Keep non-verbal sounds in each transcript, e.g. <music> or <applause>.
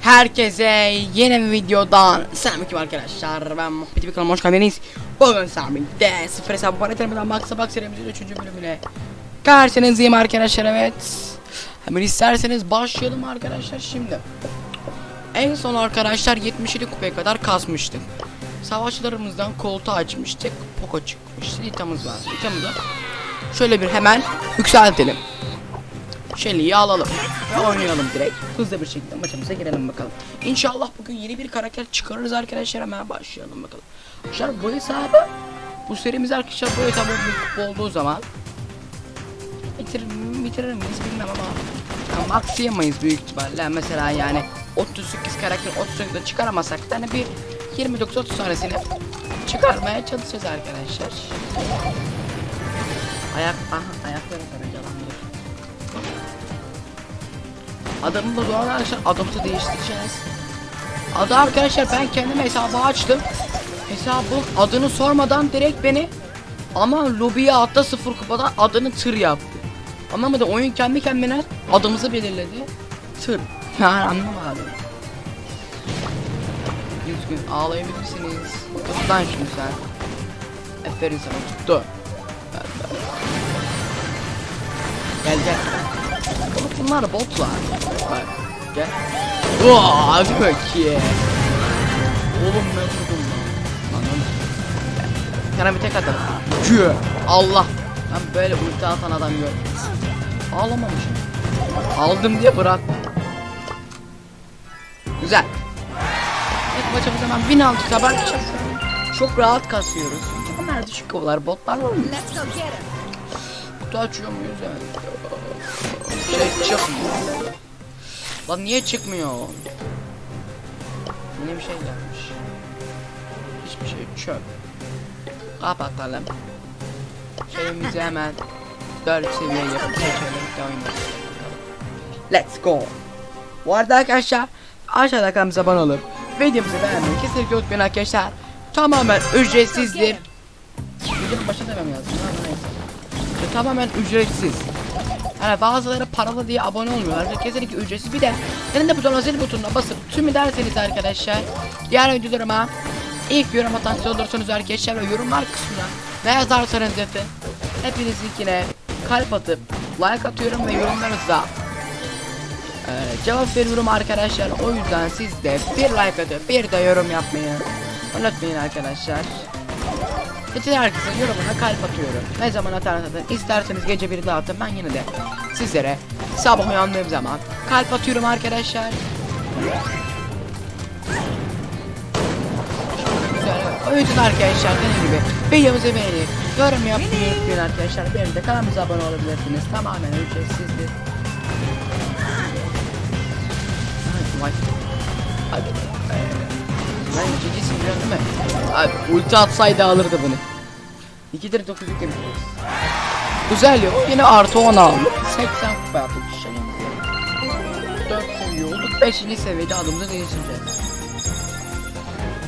Herkese yeni bir videodan selamünaleyküm arkadaşlar. Ben Muhabbet bir kanalıma hoş geldiniz. Bugün Sami'de sıfır hesabı para terimden Max Box serimizin 3. bölümüne karşınızdayım arkadaşlar evet. Hemen isterseniz başlayalım arkadaşlar şimdi. En son arkadaşlar 77 kupaya kadar kasmıştık. Savaşçılarımızdan koltuğu açmıştık. Poco çıkmıştı. Litamız var. Litamızı şöyle bir hemen yükseltelim. Shelly'yi alalım ve oynayalım direkt. Hızlı bir şekilde maçımıza girelim bakalım. İnşallah bugün yeni bir karakter çıkarırız arkadaşlar. Hemen başlayalım bakalım. Arkadaşlar bu hesabı bu serimiz arkadaşlar bu hesabı olduğu zaman bitirir, bitirir miyiz bilmem ama ya, maxiyamayız büyük ihtimalle. Mesela yani 38 karakter 38'de çıkaramazsak da hani bir 29-30 tanesini çıkarmaya çalışacağız arkadaşlar. Ayak, aha karacalandır. Da doğal arkadaşlar adımızı değiştireceğiz. Adı arkadaşlar ben kendim hesabı açtım. Hesabın adını sormadan direkt beni ama lobiye atla sıfır kupadan adını tır yaptı. Anlamadım oyun kendi kendine adımızı belirledi. Tır. <laughs> Yani anlamadım. Düzgün ağlayabilirsiniz. Tut lan sen. Aferin sana tuttu. Gel gel. Oğlum bunlar botlar. Bak gel. Vaa bakayım. Oğlum ben bir tek atarım. Kü. Allah. Ben böyle ulti adam yok. Ağlamamışım. Aldım diye bırak. Güzel. Evet maçımız hemen 1006 haber Çok rahat kasıyoruz. Bunlar düşük kovalar botlar mı? Kutu açıyor muyuz yani? Çıkmıyor. Lan niye çıkmıyor? Yine bir şey gelmiş. Hiçbir şey çöp. Kapatalım. Şeyimizi hemen 4 seviye yapıp oynayalım. Let's go. Bu arada arkadaşlar aşağıda kanalımıza abone olup videomuzu beğenmeyi kesinlikle unutmayın arkadaşlar. Tamamen ücretsizdir. Videonun başına demem lazım. tamamen ücretsiz. Yani bazıları paralı diye abone olmuyorlar. Kesinlikle ücretsiz. Bir de elinde buton zil butonuna basıp tüm derseniz arkadaşlar. Diğer videolarıma ilk yorum atan olursunuz arkadaşlar ve yorumlar kısmına ne yazarsanız yazın. Hepinizinkine kalp atıp like atıyorum ve yorumlarınıza ee, cevap veriyorum arkadaşlar. O yüzden siz de bir like atıp bir de yorum yapmayı unutmayın arkadaşlar. Bütün herkesin yorumuna kalp atıyorum. Ne zaman atarsanız atın. İsterseniz gece bir de atın. Ben yine de sizlere sabah uyandığım zaman kalp atıyorum arkadaşlar. O yüzden arkadaşlar dediğim gibi videomuzu beğenip yorum yapmayı unutmayın arkadaşlar. Benim de kanalımıza abone olabilirsiniz. Tamamen ücretsizdir. Vay. Hadi. Ben ikincisin biliyorsun değil mi? Abi ulti atsaydı alırdı bunu. 2'dir 9 yüklemiş. Güzel yok. Yine artı 10 aldık. 80 kupa yaptık. Şey 4 seviye olduk. 5. seviyede adımızı değiştireceğiz.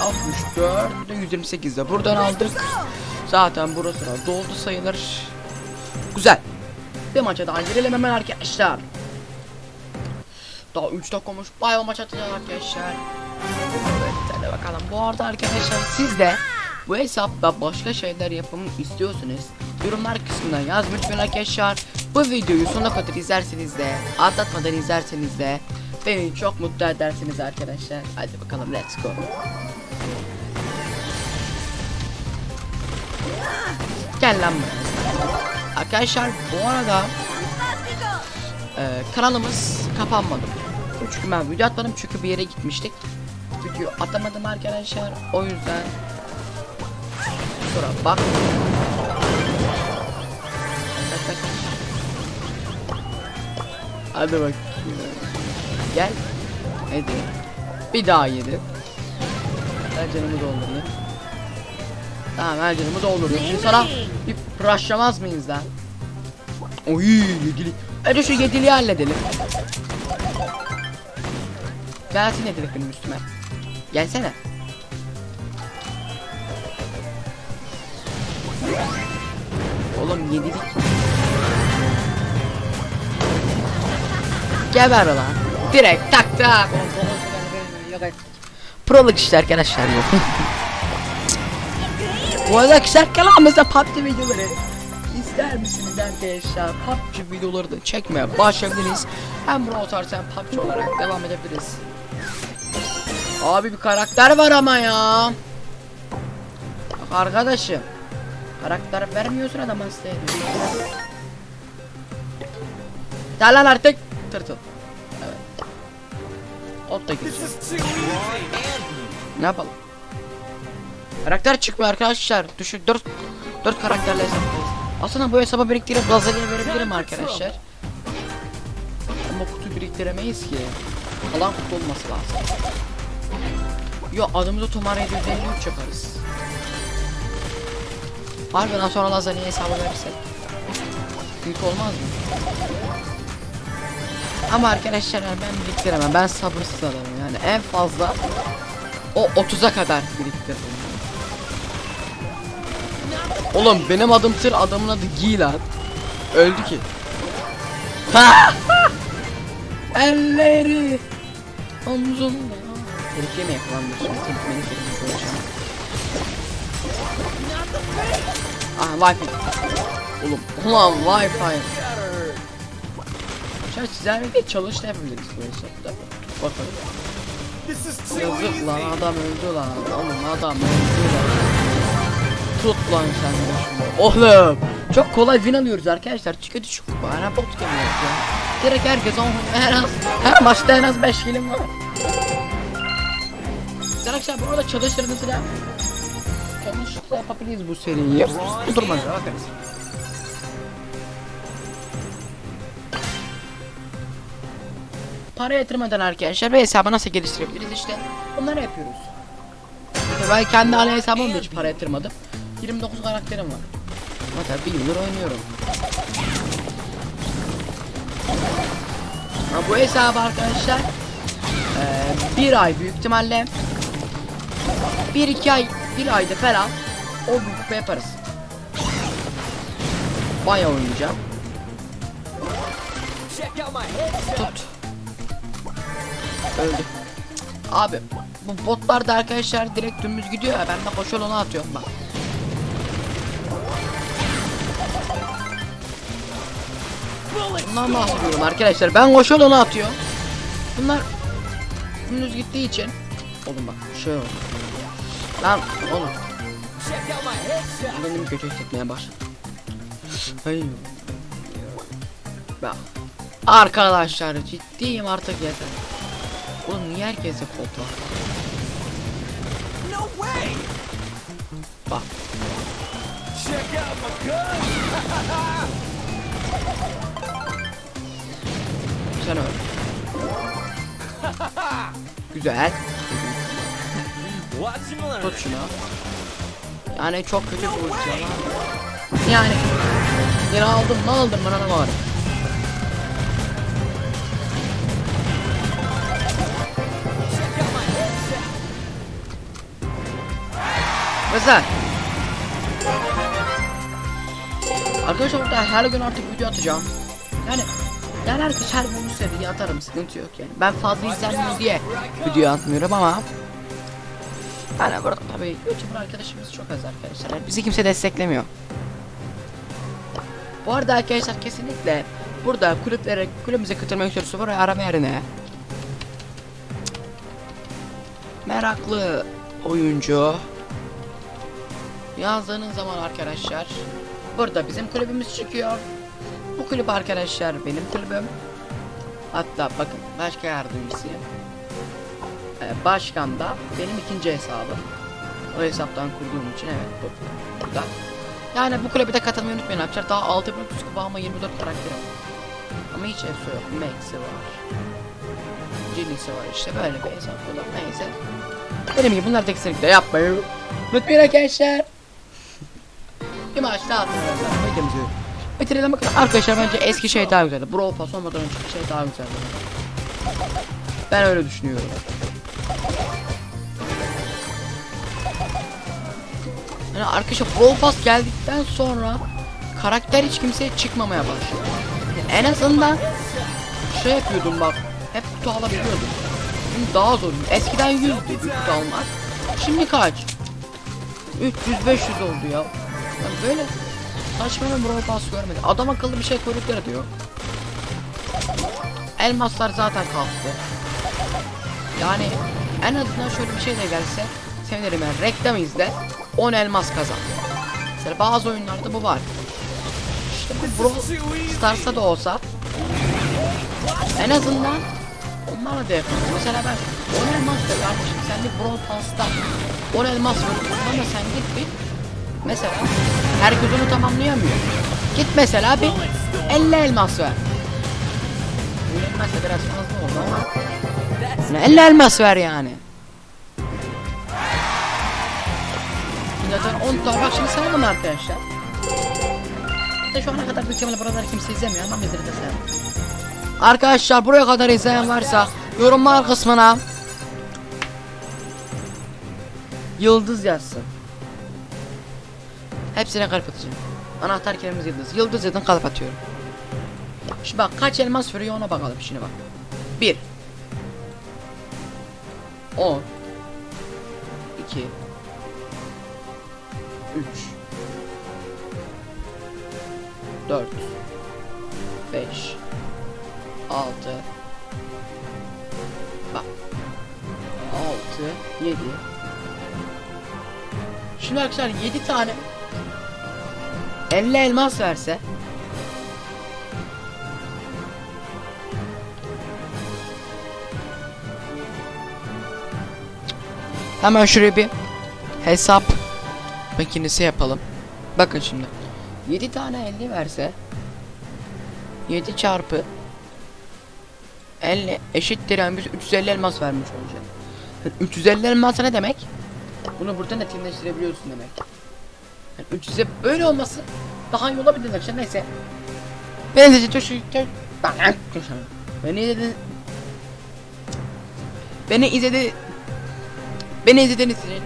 64 bir de 128'de buradan aldık. Zaten burası da doldu sayılır. Güzel. Bir maça daha girelim hemen arkadaşlar. Daha 3 dakika olmuş. Bayağı maç atacağız arkadaşlar. Bakalım. Bu arada arkadaşlar siz de bu hesapta başka şeyler yapmamı istiyorsunuz. Yorumlar kısmına yazmış lütfen arkadaşlar. Bu videoyu sonuna kadar izlerseniz de atlatmadan izlerseniz de beni çok mutlu edersiniz arkadaşlar. Hadi bakalım let's go. Gel lan. Arkadaşlar bu arada ee, kanalımız kapanmadı. 3 gün ben video atmadım çünkü bir yere gitmiştik. Video atamadım arkadaşlar. O yüzden Sonra bak. Hadi bak. Gel. Hadi. Bir daha yedi. Her canımı doldurdu. Tamam her canımı doldurdu. Şimdi sana bir rushlamaz mıyız lan? Oy yedili. Önce şu yediliği halledelim. Gelsin yedilik benim üstüme. Gelsene. Oğlum yedilik. Geber lan. Direkt tak tak. Proluk işte arkadaşlar bu. bu arada arkadaşlar kanalımızda PUBG videoları ister misiniz arkadaşlar PUBG videoları da çekmeye başlayabiliriz. Hem Brawl Stars hem PUBG olarak devam edebiliriz. Abi bir karakter var ama ya. Bak arkadaşım. Karakter vermiyorsun adama size. Gel lan artık. Tırtıl. Evet. Ot da gireceğim. Ne yapalım? Karakter çıkmıyor arkadaşlar. Düşün 4 4 karakterle hesaplayız. Aslında bu hesaba biriktirip Lazali'ye verebilirim arkadaşlar. Ama kutu biriktiremeyiz ki. Alan kutu olması lazım. Yo adımızı Tomar 753 yaparız. Harbiden sonra Lazali'ye hesabı verirsek. Büyük olmaz mı? Ama arkadaşlar ben biriktiremem. Ben sabırsız adamım yani en fazla o 30'a kadar biriktiririm. Oğlum benim adım tır adamın adı Giy lan. Öldü ki. <laughs> Elleri omzunda. Tehlikeye mi yakalandı şimdi? Tehlikeye mi yakalandı? Ah wifi. Oğlum ulan wifi. Şöyle sizlerle çalış da yapabiliriz bu hesapta. Bakalım. Yazık lan adam öldü lan. Oğlum adam öldü lan. Tut lan sen de şunu. Oğlum. Çok kolay win alıyoruz arkadaşlar. Kötü şu bana bot geliyoruz ya. Direkt herkes on her az her maçta en az 5 kilim var. Güzel akşam burada çalışırınızı da konuştukla yapabiliriz bu seriyi. Bu göre bakarız. Para yatırmadan arkadaşlar ve hesabı nasıl geliştirebiliriz işte bunları yapıyoruz. Mesela ben kendi ana hesabımda hiç para yatırmadım. 29 karakterim var. Ama tabii bir yıldır oynuyorum. Ama bu hesabı arkadaşlar eee, bir ay büyük ihtimalle bir iki ay bir ayda falan o büyük yaparız. Bayağı oynayacağım. Tut. Öldü. Abi bu botlar da arkadaşlar direkt dümdüz gidiyor ya ben de koşu yoluna atıyorum bak. Bundan bahsediyorum arkadaşlar ben koşu yoluna atıyorum. Bunlar dümdüz gittiği için Oğlum bak şey oldu. Lan oğlum benim kötü hissetmeye başladım. Hayır. Bak. Arkadaşlar ciddiyim artık yeter. Oğlum niye herkese kod var? No way! Bak. Check out my gun! Sen öl. Güzel. Tut şunu. Yani çok kötü bir pozisyon abi. Yani. Yine aldım ne aldım bana ne var? Mesela. Arkadaşlar burada her gün artık video atacağım. Yani yani herkes her gün seriyi atarım sıkıntı yok yani. Ben fazla izlenmiyor diye video atmıyorum ama yani burada tabii YouTuber arkadaşımız çok az arkadaşlar. Bizi kimse desteklemiyor. Bu arada arkadaşlar kesinlikle burada kulüplere kulübümüze katılmak istiyorsa buraya arama yerine meraklı oyuncu yazdığınız zaman arkadaşlar burada bizim kulübümüz çıkıyor. Bu kulüp arkadaşlar benim kulübüm. Hatta bakın başka yardımcısıyım. Başkan da benim ikinci hesabım. O hesaptan kurduğum için evet bu burada. Yani bu kulübe de katılmayı unutmayın arkadaşlar. Daha 6 bin kupa ama 24 karakterim. Ama hiç efso yok. Max'i var. Jinx'i var işte böyle bir hesap bu da neyse. Dediğim gibi bunları da kesinlikle yapmayın. Unutmayın arkadaşlar. bir maç daha. Videomuzu bitirelim bakalım. Arkadaşlar bence eski şey daha güzeldi. Brawl Pass olmadan önceki şey daha güzeldi. Ben öyle düşünüyorum. Yani arkadaşlar Brawl Pass geldikten sonra karakter hiç kimseye çıkmamaya başladı. Yani en azından şey yapıyordum bak. Hep kutu alabiliyordum. Şimdi daha zor. Eskiden 100'dü yük almak. Şimdi kaç? 300 500 oldu ya. Yani böyle saçma bir Brawl Pass görmedim. Adam akıllı bir şey koydukları diyor. Elmaslar zaten kalktı. Yani en azından şöyle bir şey de gelse sevinirim yani reklam izle 10 elmas kazan. Mesela bazı oyunlarda bu var. İşte bu Brawl Stars'ta da olsa en azından onlarla da yapalım. Mesela ben 10 elmas da kardeşim sen bir Brawl Pass'ta 10 elmas ver. Bana sen git bir mesela herkes onu tamamlayamıyor. Git mesela bir 50 elmas ver. 50 elmas da biraz fazla oldu ama yani 50 elmas ver yani. Zaten 10 tane bak şimdi sayalım arkadaşlar. İşte şu ana kadar ihtimalle buraları kimse izlemiyor ama bizleri de sayalım. Arkadaşlar buraya kadar izleyen varsa yorumlar kısmına Yıldız yazsın. Hepsine kalp atacağım. Anahtar kelimemiz yıldız. Yıldız yazın kalp atıyorum. Şimdi bak kaç elmas veriyor ona bakalım şimdi bak. 1 10 2 3 4 5 6 Bak. 6 7 Şimdi arkadaşlar 7 tane 50 elmas verse Hemen şuraya bir hesap makinesi yapalım. Bakın şimdi. 7 tane 50 verse 7 çarpı 50 eşittir yani biz 350 elmas vermiş olacağız. Yani 350 elmas ne demek? Bunu buradan netleştirebiliyorsun demek. Yani 300'e böyle olması daha iyi olabilir arkadaşlar neyse. Beni de çok Beni izledi Beni izledi Beni izlediğiniz için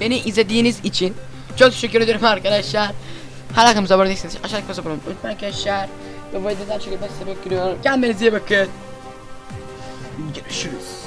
Beni izlediğiniz için Çok teşekkür ederim arkadaşlar. Hala abone değilseniz aşağıdaki abone olmayı unutmayın arkadaşlar. Ve bu videodan çok iyi bakın Kendinize iyi bakın. Görüşürüz